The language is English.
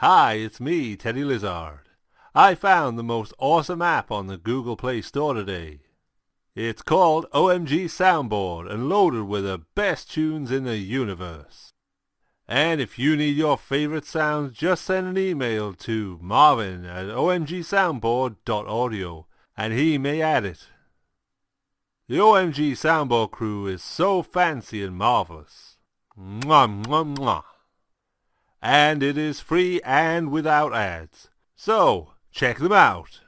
Hi, it's me, Teddy Lizard. I found the most awesome app on the Google Play Store today. It's called OMG Soundboard and loaded with the best tunes in the universe. And if you need your favorite sounds, just send an email to marvin at omgsoundboard.audio and he may add it. The OMG Soundboard crew is so fancy and marvelous. Mwah, mwah, mwah. And it is free and without ads. So, check them out.